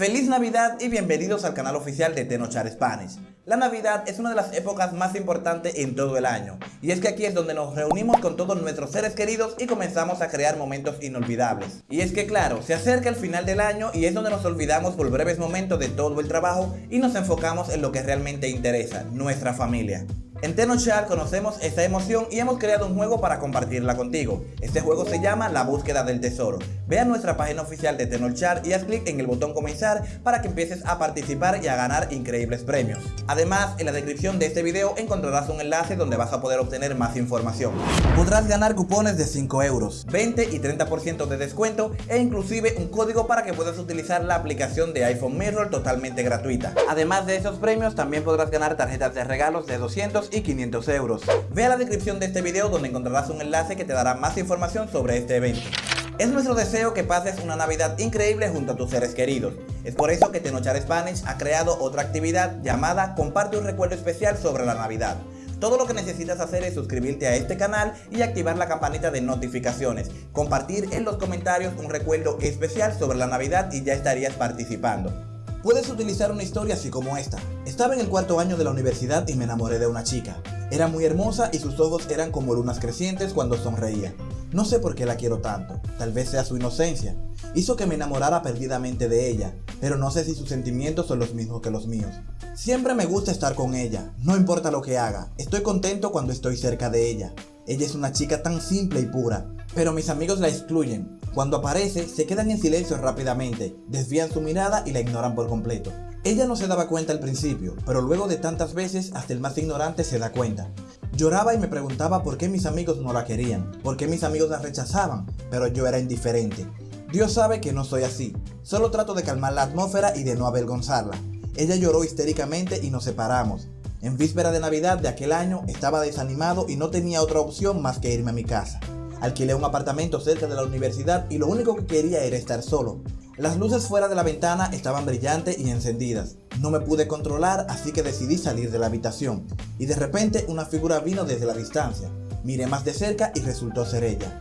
Feliz Navidad y bienvenidos al canal oficial de Tenochar Spanish. La Navidad es una de las épocas más importantes en todo el año, y es que aquí es donde nos reunimos con todos nuestros seres queridos y comenzamos a crear momentos inolvidables. Y es que claro, se acerca el final del año y es donde nos olvidamos por breves momentos de todo el trabajo y nos enfocamos en lo que realmente interesa, nuestra familia. En Tenochar conocemos esta emoción y hemos creado un juego para compartirla contigo. Este juego se llama La Búsqueda del Tesoro. Ve a nuestra página oficial de Tenochar y haz clic en el botón comenzar para que empieces a participar y a ganar increíbles premios. Además, en la descripción de este video encontrarás un enlace donde vas a poder obtener más información. Podrás ganar cupones de 5 euros, 20 y 30% de descuento e inclusive un código para que puedas utilizar la aplicación de iPhone Mirror totalmente gratuita. Además de esos premios, también podrás ganar tarjetas de regalos de 200 y 500 euros. Ve a la descripción de este video donde encontrarás un enlace que te dará más información sobre este evento. Es nuestro deseo que pases una Navidad increíble junto a tus seres queridos. Es por eso que Tenochar Spanish ha creado otra actividad llamada Comparte un recuerdo especial sobre la Navidad. Todo lo que necesitas hacer es suscribirte a este canal y activar la campanita de notificaciones. Compartir en los comentarios un recuerdo especial sobre la Navidad y ya estarías participando. Puedes utilizar una historia así como esta. Estaba en el cuarto año de la universidad y me enamoré de una chica. Era muy hermosa y sus ojos eran como lunas crecientes cuando sonreía. No sé por qué la quiero tanto, tal vez sea su inocencia. Hizo que me enamorara perdidamente de ella, pero no sé si sus sentimientos son los mismos que los míos. Siempre me gusta estar con ella, no importa lo que haga, estoy contento cuando estoy cerca de ella. Ella es una chica tan simple y pura, pero mis amigos la excluyen. Cuando aparece, se quedan en silencio rápidamente, desvían su mirada y la ignoran por completo. Ella no se daba cuenta al principio, pero luego de tantas veces hasta el más ignorante se da cuenta. Lloraba y me preguntaba por qué mis amigos no la querían, por qué mis amigos la rechazaban, pero yo era indiferente. Dios sabe que no soy así, solo trato de calmar la atmósfera y de no avergonzarla. Ella lloró histéricamente y nos separamos. En víspera de Navidad de aquel año estaba desanimado y no tenía otra opción más que irme a mi casa. Alquilé un apartamento cerca de la universidad y lo único que quería era estar solo. Las luces fuera de la ventana estaban brillantes y encendidas. No me pude controlar así que decidí salir de la habitación. Y de repente una figura vino desde la distancia. Miré más de cerca y resultó ser ella.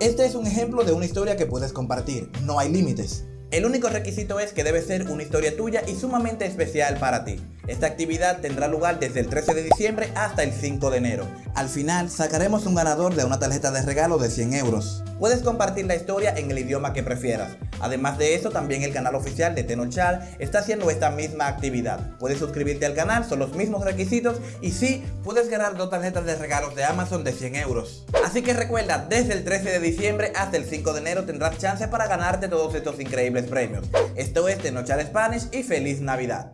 Este es un ejemplo de una historia que puedes compartir, no hay límites. El único requisito es que debe ser una historia tuya y sumamente especial para ti. Esta actividad tendrá lugar desde el 13 de diciembre hasta el 5 de enero. Al final sacaremos un ganador de una tarjeta de regalo de 100 euros. Puedes compartir la historia en el idioma que prefieras. Además de eso, también el canal oficial de Tenochal está haciendo esta misma actividad. Puedes suscribirte al canal, son los mismos requisitos y sí, puedes ganar dos tarjetas de regalos de Amazon de 100 euros. Así que recuerda, desde el 13 de diciembre hasta el 5 de enero tendrás chance para ganarte todos estos increíbles premios. Esto es Tenochal Spanish y feliz Navidad.